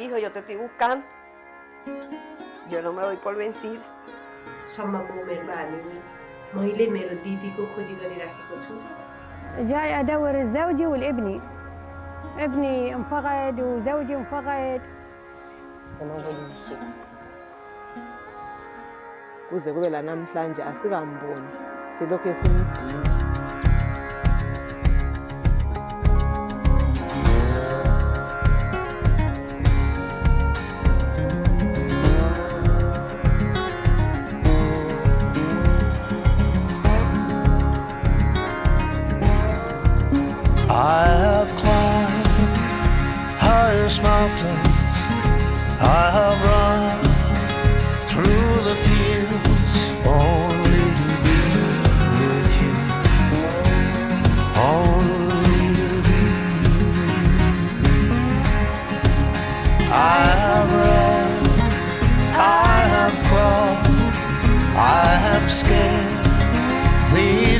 hijo, yo te estoy buscando. Yo no me doy por vencida. सम्मको उमेरमा हामी मैले मेरो दिदीको खोजी गरिराखेको छु جاي أدور زوجي والابني ابني انفقد وزوجي انفقد kuze kube lanamhlanje asingamboni silokhu simdinga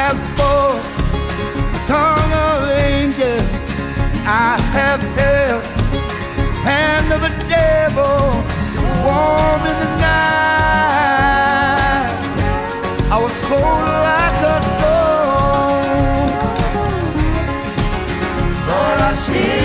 have spoke the tongue of angels. I have held the hand of a devil warm in the night. I was cold like a stone. But I see.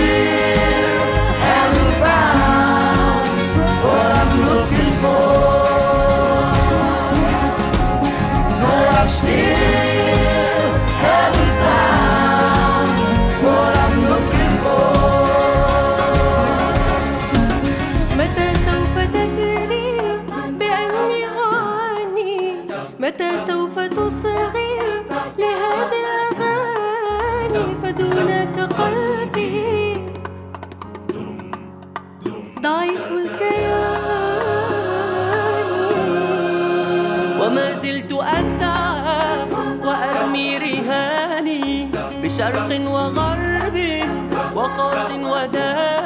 وما زلت أسعى وأرمي رهاني بشرق وغرب وقاص وداني